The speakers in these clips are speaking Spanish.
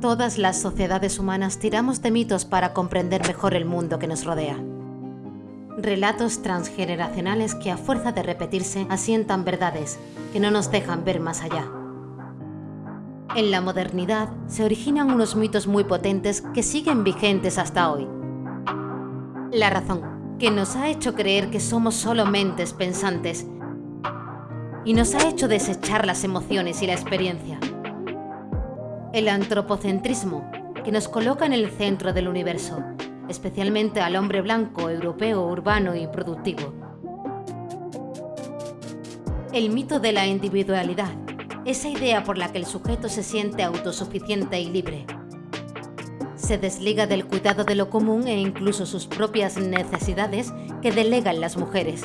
Todas las sociedades humanas tiramos de mitos para comprender mejor el mundo que nos rodea. Relatos transgeneracionales que a fuerza de repetirse asientan verdades que no nos dejan ver más allá. En la modernidad se originan unos mitos muy potentes que siguen vigentes hasta hoy. La razón, que nos ha hecho creer que somos solo mentes pensantes y nos ha hecho desechar las emociones y la experiencia. El antropocentrismo, que nos coloca en el centro del universo, especialmente al hombre blanco, europeo, urbano y productivo. El mito de la individualidad, esa idea por la que el sujeto se siente autosuficiente y libre. Se desliga del cuidado de lo común e incluso sus propias necesidades que delegan las mujeres.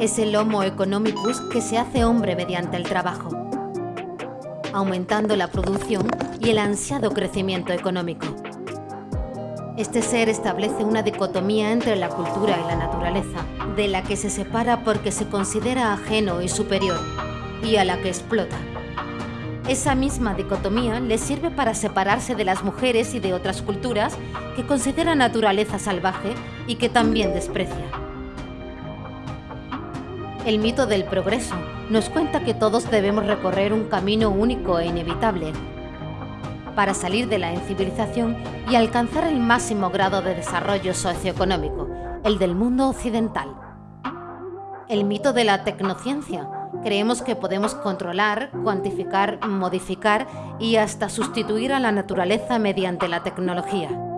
Es el homo economicus que se hace hombre mediante el trabajo, aumentando la producción y el ansiado crecimiento económico. Este ser establece una dicotomía entre la cultura y la naturaleza, de la que se separa porque se considera ajeno y superior, y a la que explota. Esa misma dicotomía le sirve para separarse de las mujeres y de otras culturas que considera naturaleza salvaje y que también desprecia. El mito del progreso nos cuenta que todos debemos recorrer un camino único e inevitable para salir de la incivilización y alcanzar el máximo grado de desarrollo socioeconómico, el del mundo occidental. El mito de la tecnociencia. Creemos que podemos controlar, cuantificar, modificar y hasta sustituir a la naturaleza mediante la tecnología.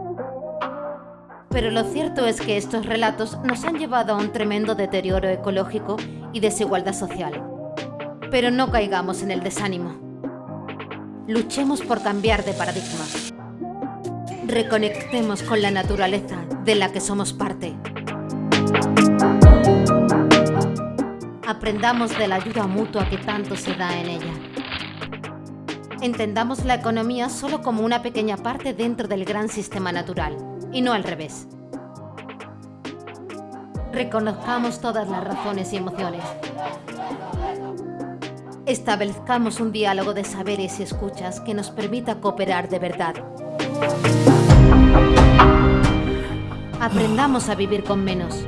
Pero lo cierto es que estos relatos nos han llevado a un tremendo deterioro ecológico y desigualdad social. Pero no caigamos en el desánimo. Luchemos por cambiar de paradigma. Reconectemos con la naturaleza de la que somos parte. Aprendamos de la ayuda mutua que tanto se da en ella. Entendamos la economía solo como una pequeña parte dentro del gran sistema natural y no al revés. Reconozcamos todas las razones y emociones. Establezcamos un diálogo de saberes y escuchas que nos permita cooperar de verdad. Aprendamos a vivir con menos.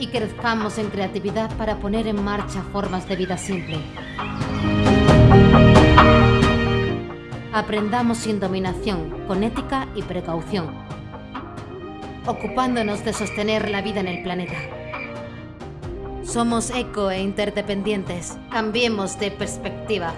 Y crezcamos en creatividad para poner en marcha formas de vida simple. Aprendamos sin dominación, con ética y precaución, ocupándonos de sostener la vida en el planeta. Somos eco e interdependientes. Cambiemos de perspectiva.